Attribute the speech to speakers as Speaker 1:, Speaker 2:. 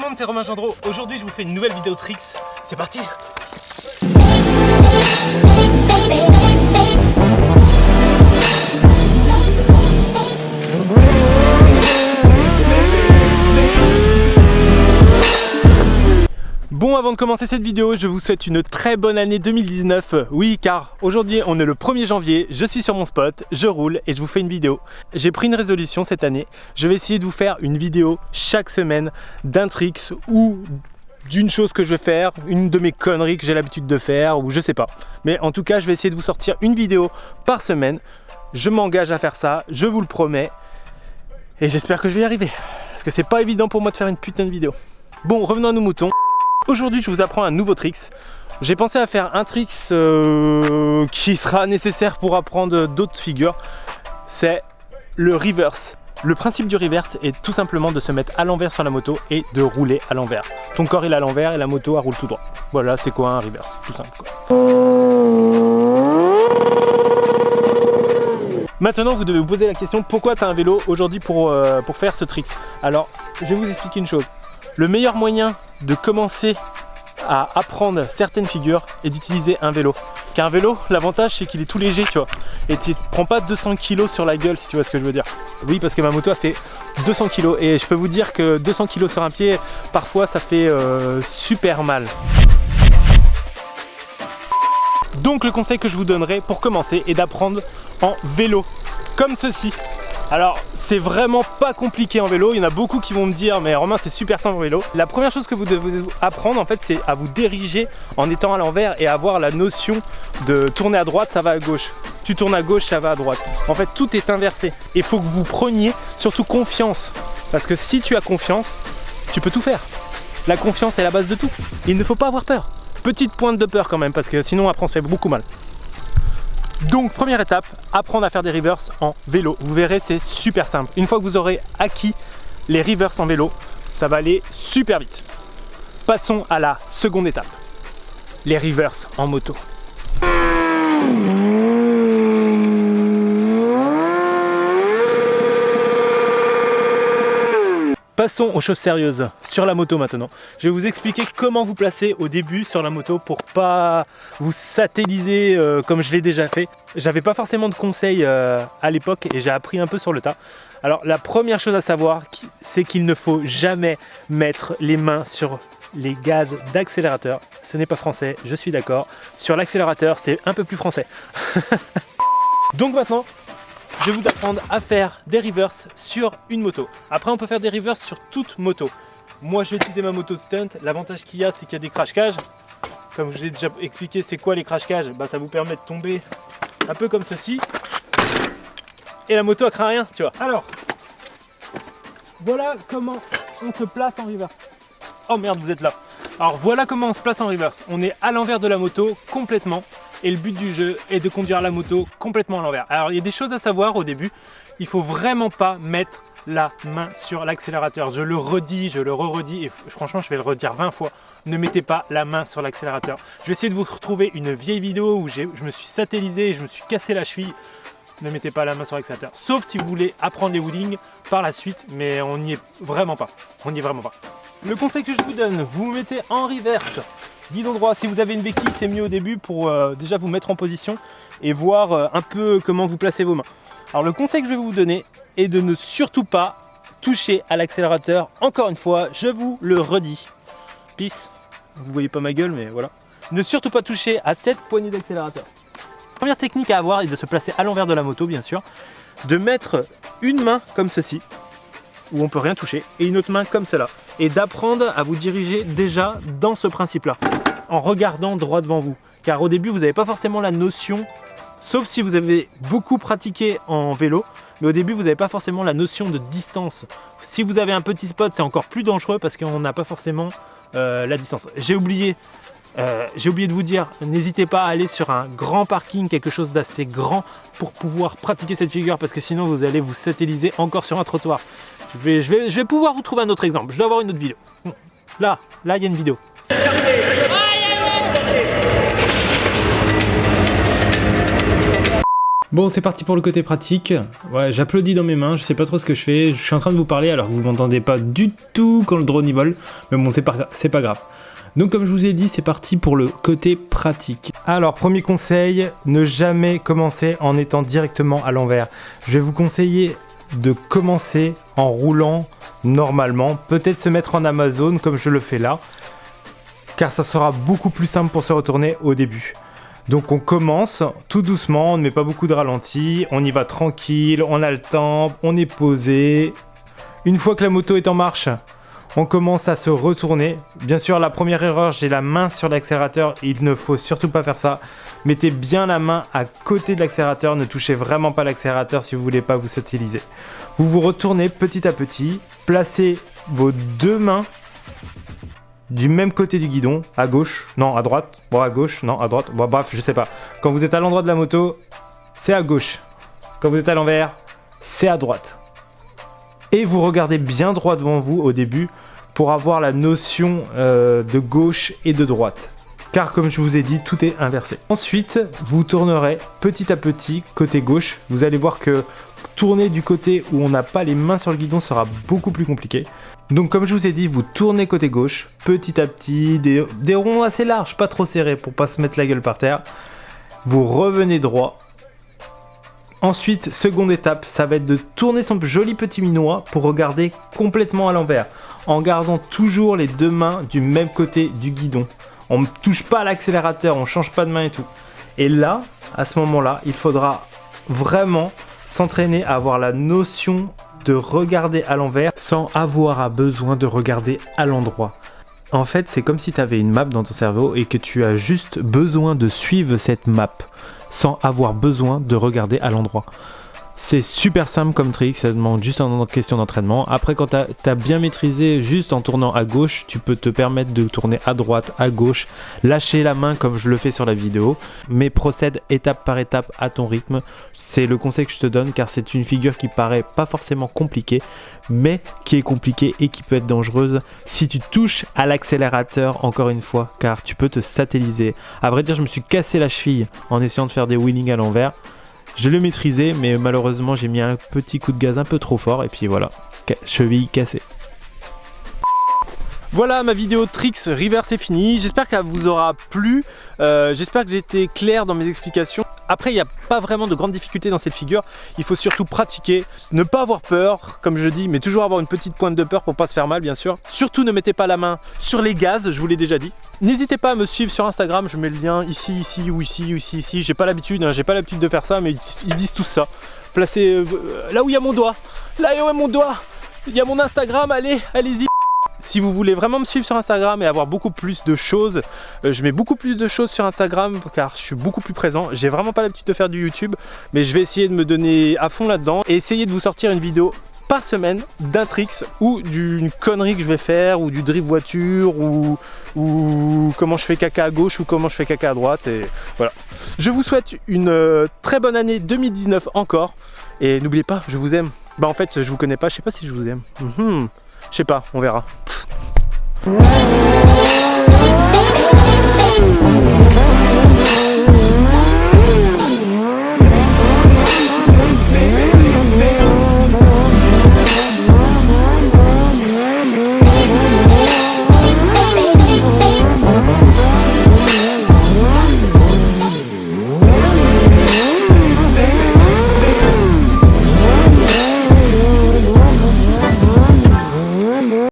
Speaker 1: le monde, c'est Romain Gendreau. Aujourd'hui, je vous fais une nouvelle vidéo tricks. C'est parti avant de commencer cette vidéo, je vous souhaite une très bonne année 2019. Oui, car aujourd'hui, on est le 1er janvier, je suis sur mon spot, je roule et je vous fais une vidéo. J'ai pris une résolution cette année. Je vais essayer de vous faire une vidéo chaque semaine d'un tricks ou d'une chose que je vais faire, une de mes conneries que j'ai l'habitude de faire ou je sais pas. Mais en tout cas, je vais essayer de vous sortir une vidéo par semaine. Je m'engage à faire ça, je vous le promets. Et j'espère que je vais y arriver. Parce que c'est pas évident pour moi de faire une putain de vidéo. Bon, revenons à nos moutons. Aujourd'hui, je vous apprends un nouveau tricks. J'ai pensé à faire un tricks euh, qui sera nécessaire pour apprendre d'autres figures. C'est le reverse. Le principe du reverse est tout simplement de se mettre à l'envers sur la moto et de rouler à l'envers. Ton corps est à l'envers et la moto roule tout droit. Voilà, c'est quoi un reverse Tout simple. Maintenant, vous devez vous poser la question pourquoi tu as un vélo aujourd'hui pour, euh, pour faire ce tricks? Alors, je vais vous expliquer une chose. Le meilleur moyen de commencer à apprendre certaines figures est d'utiliser un vélo. Car un vélo, l'avantage c'est qu'il est tout léger, tu vois. Et tu prends pas 200 kg sur la gueule si tu vois ce que je veux dire. Oui, parce que ma moto a fait 200 kg et je peux vous dire que 200 kg sur un pied, parfois ça fait euh, super mal. Donc le conseil que je vous donnerai pour commencer est d'apprendre en vélo, comme ceci. Alors, c'est vraiment pas compliqué en vélo. Il y en a beaucoup qui vont me dire, mais Romain, c'est super simple en vélo. La première chose que vous devez apprendre, en fait, c'est à vous diriger en étant à l'envers et avoir la notion de tourner à droite, ça va à gauche. Tu tournes à gauche, ça va à droite. En fait, tout est inversé. Il faut que vous preniez surtout confiance. Parce que si tu as confiance, tu peux tout faire. La confiance est la base de tout. Il ne faut pas avoir peur. Petite pointe de peur quand même, parce que sinon après on se fait beaucoup mal. Donc première étape, apprendre à faire des reverse en vélo. Vous verrez, c'est super simple. Une fois que vous aurez acquis les reverse en vélo, ça va aller super vite. Passons à la seconde étape, les reverse en moto. Passons aux choses sérieuses sur la moto maintenant. Je vais vous expliquer comment vous placer au début sur la moto pour pas vous satelliser euh, comme je l'ai déjà fait. J'avais pas forcément de conseils euh, à l'époque et j'ai appris un peu sur le tas. Alors la première chose à savoir, c'est qu'il ne faut jamais mettre les mains sur les gaz d'accélérateur. Ce n'est pas français, je suis d'accord. Sur l'accélérateur, c'est un peu plus français. Donc maintenant, je vais vous apprendre à faire des reverse sur une moto. Après, on peut faire des reverse sur toute moto. Moi, je vais utiliser ma moto de stunt. L'avantage qu'il y a, c'est qu'il y a des crash cages. Comme je l'ai déjà expliqué, c'est quoi les crash cages? Bah, Ça vous permet de tomber un peu comme ceci. Et la moto, elle craint rien, tu vois. Alors, voilà comment on se place en reverse. Oh merde, vous êtes là. Alors voilà comment on se place en reverse. On est à l'envers de la moto complètement et le but du jeu est de conduire la moto complètement à l'envers. Alors il y a des choses à savoir au début, il faut vraiment pas mettre la main sur l'accélérateur. Je le redis, je le re-redis et franchement je vais le redire 20 fois. Ne mettez pas la main sur l'accélérateur. Je vais essayer de vous retrouver une vieille vidéo où je me suis satellisé et je me suis cassé la cheville. Ne mettez pas la main sur l'accélérateur. Sauf si vous voulez apprendre les wheelings par la suite, mais on n'y est vraiment pas. On n'y est vraiment pas. Le conseil que je vous donne, vous mettez en reverse guidon droit. Si vous avez une béquille, c'est mieux au début pour euh, déjà vous mettre en position et voir euh, un peu comment vous placez vos mains. Alors le conseil que je vais vous donner est de ne surtout pas toucher à l'accélérateur. Encore une fois, je vous le redis. Peace. Vous voyez pas ma gueule, mais voilà. Ne surtout pas toucher à cette poignée d'accélérateur. Première technique à avoir est de se placer à l'envers de la moto, bien sûr. De mettre une main comme ceci, où on peut rien toucher, et une autre main comme cela. Et d'apprendre à vous diriger déjà dans ce principe-là, en regardant droit devant vous. Car au début, vous n'avez pas forcément la notion, sauf si vous avez beaucoup pratiqué en vélo, mais au début, vous n'avez pas forcément la notion de distance. Si vous avez un petit spot, c'est encore plus dangereux parce qu'on n'a pas forcément euh, la distance. J'ai oublié euh, j'ai oublié de vous dire, n'hésitez pas à aller sur un grand parking, quelque chose d'assez grand pour pouvoir pratiquer cette figure parce que sinon vous allez vous satelliser encore sur un trottoir. Je vais, je vais, je vais pouvoir vous trouver un autre exemple. Je dois avoir une autre vidéo. Là, là il y a une vidéo. Bon, c'est parti pour le côté pratique. Ouais, j'applaudis dans mes mains, je sais pas trop ce que je fais. Je suis en train de vous parler alors que vous m'entendez pas du tout quand le drone y vole. Mais bon, c'est pas, pas grave. Donc comme je vous ai dit, c'est parti pour le côté pratique. Alors, premier conseil, ne jamais commencer en étant directement à l'envers. Je vais vous conseiller de commencer en roulant normalement. Peut-être se mettre en Amazon comme je le fais là. Car ça sera beaucoup plus simple pour se retourner au début. Donc on commence tout doucement, on ne met pas beaucoup de ralenti, on y va tranquille, on a le temps, on est posé. Une fois que la moto est en marche, on commence à se retourner. Bien sûr, la première erreur, j'ai la main sur l'accélérateur, il ne faut surtout pas faire ça. Mettez bien la main à côté de l'accélérateur, ne touchez vraiment pas l'accélérateur si vous voulez pas vous satiriser. Vous vous retournez petit à petit, placez vos deux mains du même côté du guidon, à gauche, non, à droite, bon, à gauche, non, à droite, bon, bref, je sais pas. Quand vous êtes à l'endroit de la moto, c'est à gauche. Quand vous êtes à l'envers, c'est à droite. Et vous regardez bien droit devant vous au début pour avoir la notion euh, de gauche et de droite. Car comme je vous ai dit, tout est inversé. Ensuite, vous tournerez petit à petit côté gauche. Vous allez voir que tourner du côté où on n'a pas les mains sur le guidon sera beaucoup plus compliqué. Donc comme je vous ai dit, vous tournez côté gauche, petit à petit, des, ronds assez larges, pas trop serrés pour pas se mettre la gueule par terre. Vous revenez droit. Ensuite, seconde étape, ça va être de tourner son joli petit minois pour regarder complètement à l'envers, en gardant toujours les deux mains du même côté du guidon. On ne touche pas à l'accélérateur, on change pas de main et tout. Et là, à ce moment-là, il faudra vraiment s'entraîner à avoir la notion de regarder à l'envers sans avoir besoin de regarder à l'endroit. En fait, c'est comme si tu avais une map dans ton cerveau et que tu as juste besoin de suivre cette map sans avoir besoin de regarder à l'endroit. C'est super simple comme trick, ça demande juste une question d'entraînement. Après, quand tu as, bien maîtrisé juste en tournant à gauche, tu peux te permettre de tourner à droite, à gauche, lâcher la main comme je le fais sur la vidéo, mais procède étape par étape à ton rythme. C'est le conseil que je te donne car c'est une figure qui paraît pas forcément compliquée, mais qui est compliquée et qui peut être dangereuse si tu touches à l'accélérateur encore une fois, car tu peux te satelliser. À vrai dire, je me suis cassé la cheville en essayant de faire des wheelings à l'envers. Je le maîtrisais, mais malheureusement, j'ai mis un petit coup de gaz un peu trop fort, et puis voilà, cheville cassée. Voilà ma vidéo Tricks Reverse est finie, j'espère qu'elle vous aura plu, euh, j'espère que j'ai été clair dans mes explications. Après il n'y a pas vraiment de grandes difficultés dans cette figure, il faut surtout pratiquer, ne pas avoir peur comme je dis, mais toujours avoir une petite pointe de peur pour pas se faire mal bien sûr. Surtout ne mettez pas la main sur les gaz, je vous l'ai déjà dit. N'hésitez pas à me suivre sur Instagram, je mets le lien ici, ici ou ici ou ici, ici. J'ai pas l'habitude, hein, j'ai pas l'habitude de faire ça, mais ils disent tout ça. Placez euh, là où il y a mon doigt, là où il y a mon doigt, il y a mon Instagram, allez, allez-y. Si vous voulez vraiment me suivre sur Instagram et avoir beaucoup plus de choses, euh, je mets beaucoup plus de choses sur Instagram car je suis beaucoup plus présent. J'ai vraiment pas l'habitude de faire du YouTube, mais je vais essayer de me donner à fond là-dedans et essayer de vous sortir une vidéo par semaine d'un tricks ou d'une connerie que je vais faire ou du drift voiture ou, comment je fais caca à gauche ou comment je fais caca à droite et voilà. Je vous souhaite une euh, très bonne année 2019 encore et n'oubliez pas, je vous aime. Bah en fait, je vous connais pas, je sais pas si je vous aime. Mhm. Je sais pas, on verra. Bing, bing, bing, bing.